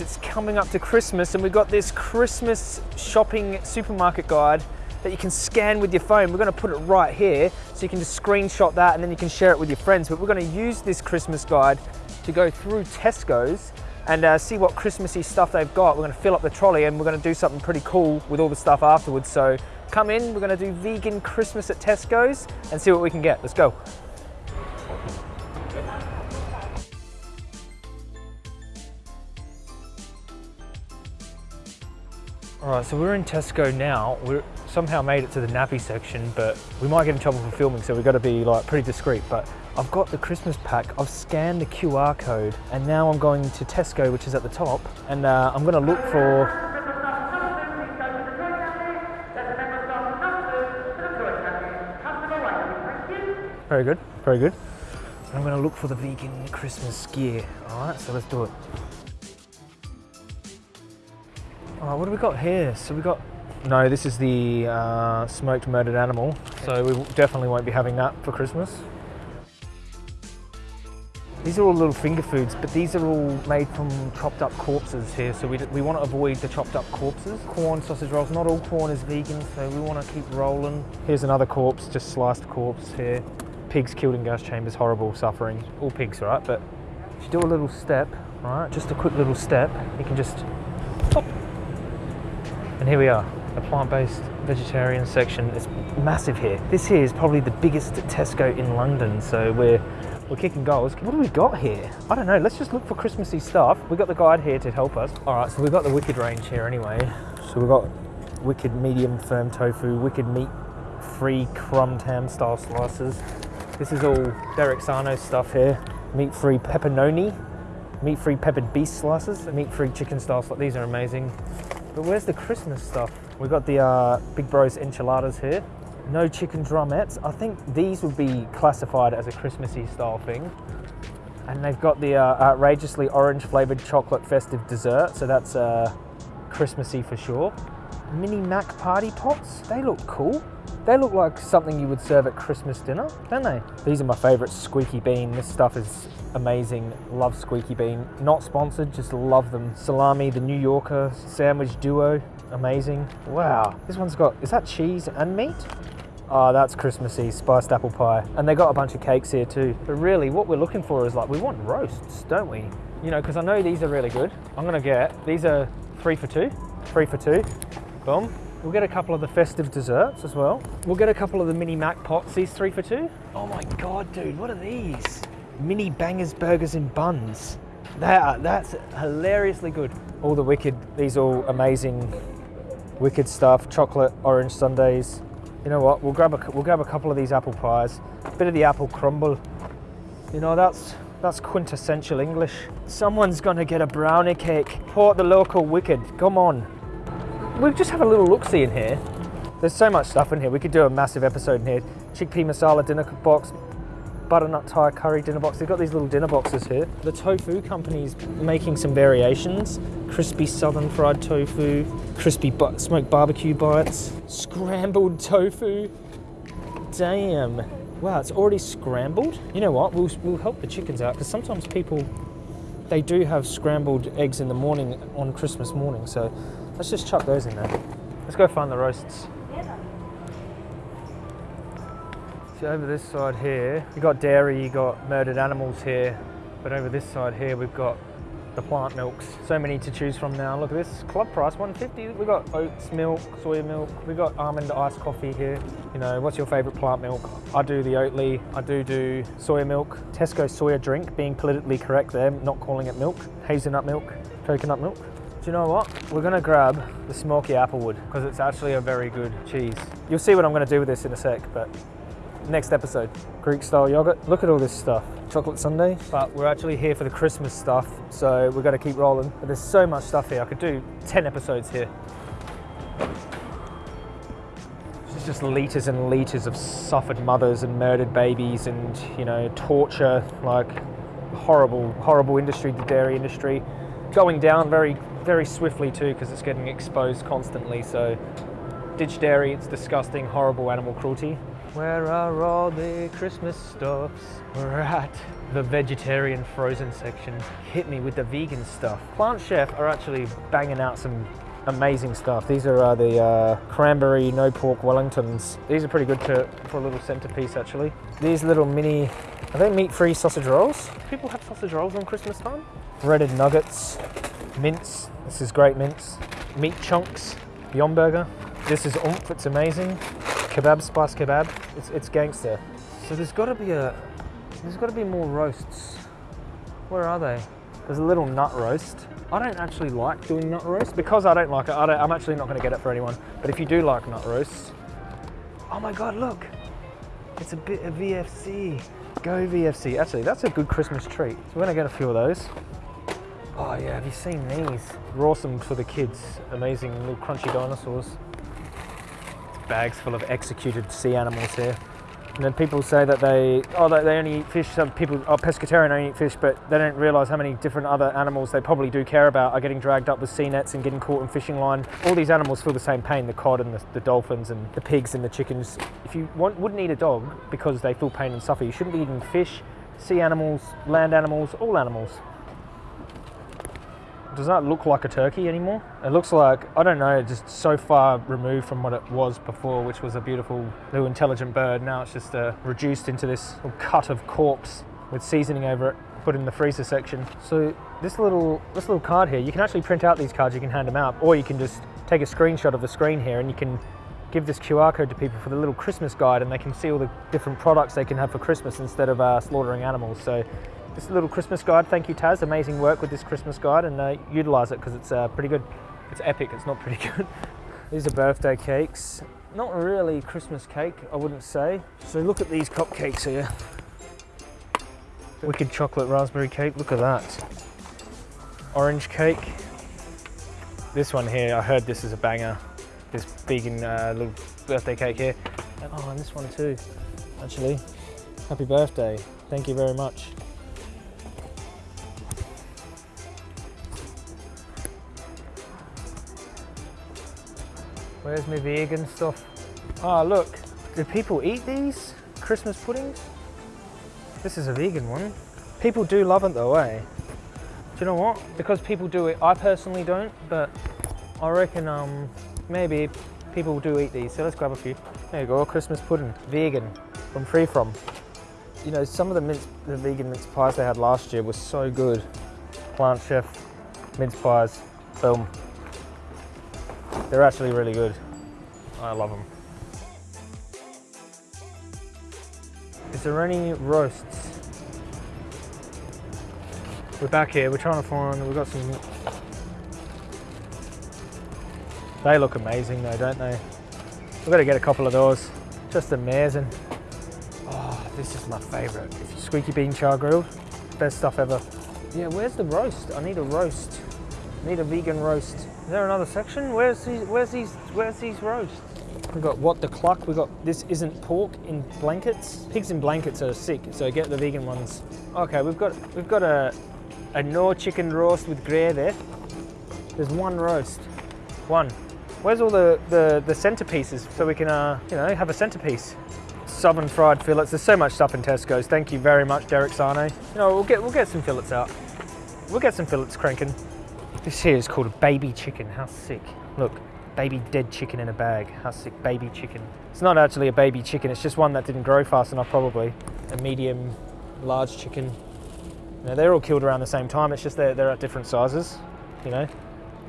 It's coming up to Christmas and we've got this Christmas shopping supermarket guide that you can scan with your phone. We're gonna put it right here so you can just screenshot that and then you can share it with your friends. But we're gonna use this Christmas guide to go through Tesco's and uh, see what Christmassy stuff they've got. We're gonna fill up the trolley and we're gonna do something pretty cool with all the stuff afterwards. So come in, we're gonna do vegan Christmas at Tesco's and see what we can get. Let's go. All right, so we're in Tesco now. We're somehow made it to the nappy section, but we might get in trouble for filming, so we've got to be like pretty discreet. But I've got the Christmas pack. I've scanned the QR code, and now I'm going to Tesco, which is at the top, and uh, I'm going to look for. Very good, very good. I'm going to look for the vegan Christmas gear. All right, so let's do it. Right, what do we got here? So we got, no, this is the uh, smoked murdered animal. So we definitely won't be having that for Christmas. These are all little finger foods, but these are all made from chopped up corpses here. So we, we want to avoid the chopped up corpses. Quorn sausage rolls, not all Quorn is vegan, so we want to keep rolling. Here's another corpse, just sliced corpse here. Pigs killed in gas chambers, horrible suffering. All pigs, right? But if you do a little step, right, just a quick little step, you can just. And here we are, a plant-based vegetarian section. It's massive here. This here is probably the biggest Tesco in London, so we're we're kicking goals. What do we got here? I don't know. Let's just look for Christmassy stuff. We've got the guide here to help us. All right, so we've got the Wicked range here anyway. So we've got Wicked medium firm tofu, Wicked meat free crumbed ham style slices. This is all Derek Sarno stuff here. Meat free pepperoni, meat free peppered beef slices, meat free chicken style slices. These are amazing. But where's the Christmas stuff? We've got the uh, Big Bros enchiladas here. No chicken drumettes. I think these would be classified as a Christmassy style thing. And they've got the uh, outrageously orange flavored chocolate festive dessert. So that's uh, Christmassy for sure. Mini Mac party pots. They look cool. They look like something you would serve at Christmas dinner, don't they? These are my favorite squeaky bean. This stuff is amazing. Love squeaky bean. Not sponsored, just love them. Salami, the New Yorker sandwich duo. Amazing. Wow. This one's got, is that cheese and meat? Oh, that's Christmassy, spiced apple pie. And they got a bunch of cakes here too. But really, what we're looking for is like, we want roasts, don't we? You know, because I know these are really good. I'm gonna get, these are three for two. Three for two. Boom. We'll get a couple of the festive desserts as well. We'll get a couple of the mini Mac pots, these three for two. Oh my God, dude, what are these? Mini bangers, burgers and buns. That, uh, that's hilariously good. All the wicked, these all amazing wicked stuff. Chocolate, orange sundaes. You know what, we'll grab a, we'll grab a couple of these apple pies. A bit of the apple crumble. You know, that's, that's quintessential English. Someone's gonna get a brownie cake. Port the local wicked, come on we'll just have a little look-see in here. There's so much stuff in here. We could do a massive episode in here. Chickpea masala dinner box, butternut Thai curry dinner box. They've got these little dinner boxes here. The tofu company's making some variations. Crispy southern fried tofu, crispy smoked barbecue bites, scrambled tofu. Damn. Wow, it's already scrambled. You know what? We'll, we'll help the chickens out because sometimes people, they do have scrambled eggs in the morning on Christmas morning. So Let's just chuck those in there. Let's go find the roasts. So over this side here, you got dairy, you got murdered animals here, but over this side here we've got the plant milks. So many to choose from now. Look at this, club price 150. We've got oats milk, soy milk, we've got almond iced coffee here. You know, what's your favorite plant milk? I do the Oatly, I do do soya milk. Tesco soya drink, being politically correct there, not calling it milk. Hazelnut milk, coconut milk. You know what? We're gonna grab the smoky applewood because it's actually a very good cheese. You'll see what I'm gonna do with this in a sec, but next episode. Greek style yogurt. Look at all this stuff. Chocolate sundae. But we're actually here for the Christmas stuff, so we're gonna keep rolling. But there's so much stuff here. I could do 10 episodes here. This is just liters and liters of suffered mothers and murdered babies and, you know, torture, like horrible, horrible industry, the dairy industry. Going down very very swiftly too because it's getting exposed constantly. So ditch dairy, it's disgusting, horrible animal cruelty. Where are all the Christmas stuffs? We're at the vegetarian frozen section hit me with the vegan stuff. Plant Chef are actually banging out some amazing stuff. These are uh, the uh, cranberry no pork Wellingtons. These are pretty good to, for a little centerpiece actually. These little mini, are they meat-free sausage rolls? People have sausage rolls on Christmas time. Breaded nuggets, mince. This is great mince. Meat chunks, Beyond Burger. This is oomph, it's amazing. Kebab, spice kebab, it's, it's gangster. So there's gotta be a, there's gotta be more roasts. Where are they? There's a little nut roast. I don't actually like doing nut roast because I don't like it. I am actually not gonna get it for anyone. But if you do like nut roasts, oh my God, look. It's a bit of VFC. Go VFC. Actually, that's a good Christmas treat. So we're gonna get a few of those. Oh yeah, have you seen these? Rawsome for the kids. Amazing little crunchy dinosaurs. Bags full of executed sea animals here. And then people say that they, oh, they only eat fish. Some people are pescatarian, only eat fish, but they don't realise how many different other animals they probably do care about are getting dragged up with sea nets and getting caught in fishing line. All these animals feel the same pain: the cod and the, the dolphins and the pigs and the chickens. If you want, wouldn't eat a dog because they feel pain and suffer, you shouldn't be eating fish, sea animals, land animals, all animals does that look like a turkey anymore. It looks like, I don't know, just so far removed from what it was before, which was a beautiful little intelligent bird. Now it's just uh, reduced into this cut of corpse with seasoning over it, put in the freezer section. So this little, this little card here, you can actually print out these cards, you can hand them out, or you can just take a screenshot of the screen here and you can give this QR code to people for the little Christmas guide and they can see all the different products they can have for Christmas instead of uh, slaughtering animals. So this little Christmas guide. Thank you, Taz. Amazing work with this Christmas guide and uh, utilize it because it's uh, pretty good. It's epic, it's not pretty good. these are birthday cakes. Not really Christmas cake, I wouldn't say. So look at these cupcakes here. Wicked chocolate raspberry cake, look at that. Orange cake. This one here, I heard this is a banger. This vegan uh, little birthday cake here. oh, and this one too, actually. Happy birthday. Thank you very much. Where's my vegan stuff? Ah, oh, look. Do people eat these Christmas puddings? This is a vegan one. People do love it though, eh? Do you know what? Because people do it, I personally don't, but I reckon um, maybe people do eat these. So let's grab a few. There you go, Christmas pudding, vegan, from Free From. You know, some of the mince, the vegan mince pies they had last year were so good. Plant Chef mince pies, boom. They're actually really good. I love them. Is there any roasts? We're back here, we're trying to find, we've got some... They look amazing though, don't they? We've got to get a couple of those. Just amazing. Oh, this is my favourite. Squeaky bean char grilled. Best stuff ever. Yeah, where's the roast? I need a roast. I need a vegan roast. Is there another section? Where's these? Where's these? Where's these roasts? We've got what the cluck. We've got this isn't pork in blankets. Pigs in blankets are sick, so get the vegan ones. Okay, we've got we've got a a no chicken roast with gravy. There there's one roast, one. Where's all the the, the centerpieces so we can uh you know have a centerpiece? Southern fried fillets. There's so much stuff in Tesco's. Thank you very much, Derek Sarno. You know, we'll get we'll get some fillets out. We'll get some fillets cranking. This here is called a baby chicken. How sick. Look, baby dead chicken in a bag. How sick, baby chicken. It's not actually a baby chicken, it's just one that didn't grow fast enough probably. A medium, large chicken. Now, they're all killed around the same time, it's just they're, they're at different sizes, you know.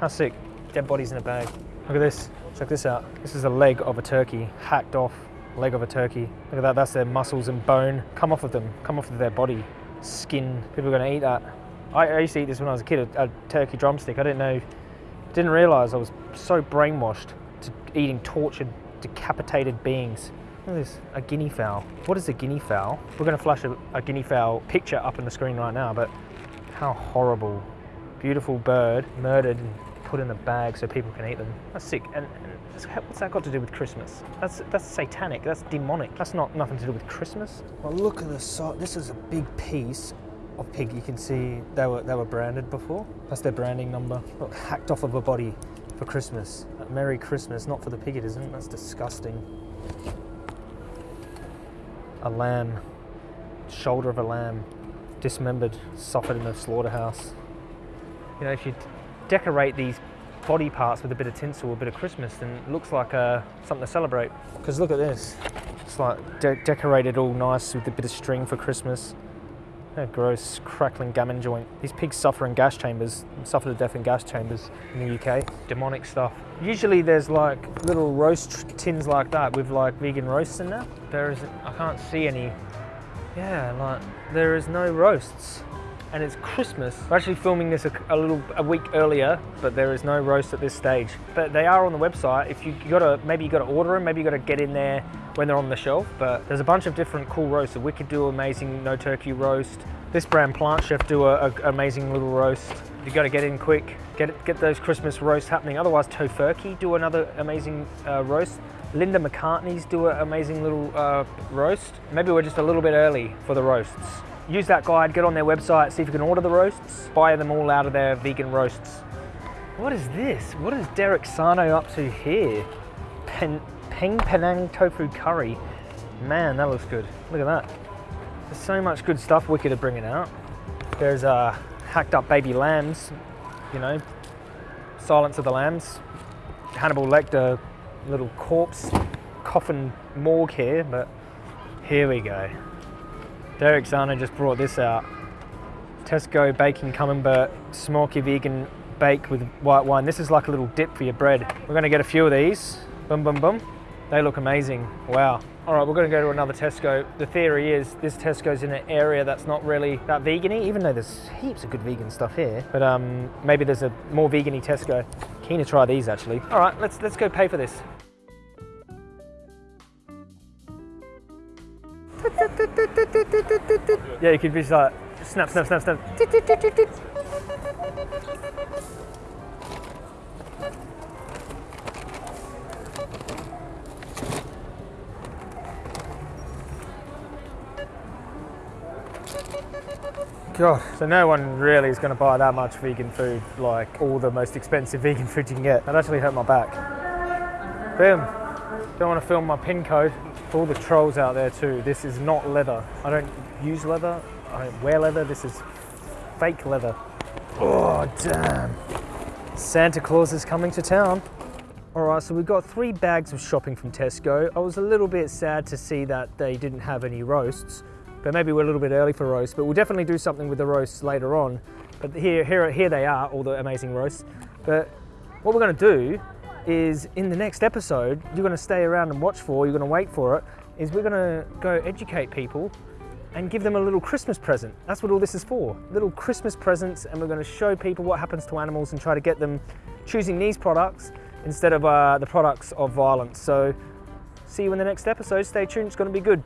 How sick, dead bodies in a bag. Look at this, check this out. This is a leg of a turkey, hacked off leg of a turkey. Look at that, that's their muscles and bone. Come off of them, come off of their body. Skin, people are gonna eat that. I, used to eat this when I was a kid, a, a turkey drumstick. I didn't know, didn't realise I was so brainwashed to eating tortured, decapitated beings. Look at this, a guinea fowl. What is a guinea fowl? We're going to flash a, a guinea fowl picture up on the screen right now, but how horrible. Beautiful bird, murdered and put in a bag so people can eat them. That's sick. And, and what's that got to do with Christmas? That's that's satanic. That's demonic. That's not nothing to do with Christmas. Well, look at the this. This is a big piece of pig, you can see they were they were branded before. That's their branding number. Look, hacked off of a body for Christmas. Merry Christmas, not for the pig it isn't. That's disgusting. A lamb, shoulder of a lamb. dismembered, suffered in a slaughterhouse. You know, if you decorate these body parts with a bit of tinsel, a bit of Christmas, then it looks like uh, something to celebrate. Because look at this. It's like de decorated all nice with a bit of string for Christmas. A gross crackling gammon joint. These pigs suffer in gas chambers, suffer to death in gas chambers in the UK. Demonic stuff. Usually there's like little roast tins like that with like vegan roasts in there. There is, I can't see any. Yeah, like there is no roasts. And it's Christmas. We're actually filming this a, a little a week earlier, but there is no roast at this stage. But they are on the website. If you, you gotta maybe you gotta order them, maybe you gotta get in there when they're on the shelf. But there's a bunch of different cool roasts. The Wicked do amazing no turkey roast. This brand Plant Chef do a, amazing little roast. You got to get in quick, get get those Christmas roasts happening. Otherwise, Tofurky do another amazing uh, roast. Linda McCartney's do an amazing little uh, roast. Maybe we're just a little bit early for the roasts. Use that guide, get on their website, see if you can order the roasts, buy them all out of their vegan roasts. What is this? What is Derek Sarno up to here? Pen, Peng Penang tofu curry. Man, that looks good. Look at that. There's so much good stuff Wicked are bringing out. There's uh, hacked up baby lambs, you know, Silence of the Lambs. Hannibal Lecter, little corpse coffin morgue here, but here we go. Derek Sarno just brought this out. Tesco baking camembert smoky vegan bake with white wine. This is like a little dip for your bread. We're gonna get a few of these. Boom, boom, boom. They look amazing. Wow. All right, we're gonna go to another Tesco. The theory is this Tesco's in an area that's not really that vegan even though there's heaps of good vegan stuff here. But um, maybe there's a more vegan Tesco. Keen to try these actually. All right, let's, let's go pay for this. Yeah, you could be just like, snap, snap, snap, snap. God, so no one really is going to buy that much vegan food, like all the most expensive vegan food you can get. That actually hurt my back. Boom. Don't want to film my pin code. For all the trolls out there too, this is not leather. I don't use leather, I don't wear leather, this is fake leather. Oh, damn. Santa Claus is coming to town. All right, so we've got three bags of shopping from Tesco. I was a little bit sad to see that they didn't have any roasts, but maybe we're a little bit early for roasts, but we'll definitely do something with the roasts later on. But here, here, here they are, all the amazing roasts. But what we're gonna do is in the next episode, you're gonna stay around and watch for, you're gonna wait for it, is we're gonna go educate people and give them a little Christmas present. That's what all this is for. Little Christmas presents, and we're going to show people what happens to animals and try to get them choosing these products instead of uh, the products of violence. So, see you in the next episode. Stay tuned, it's going to be good.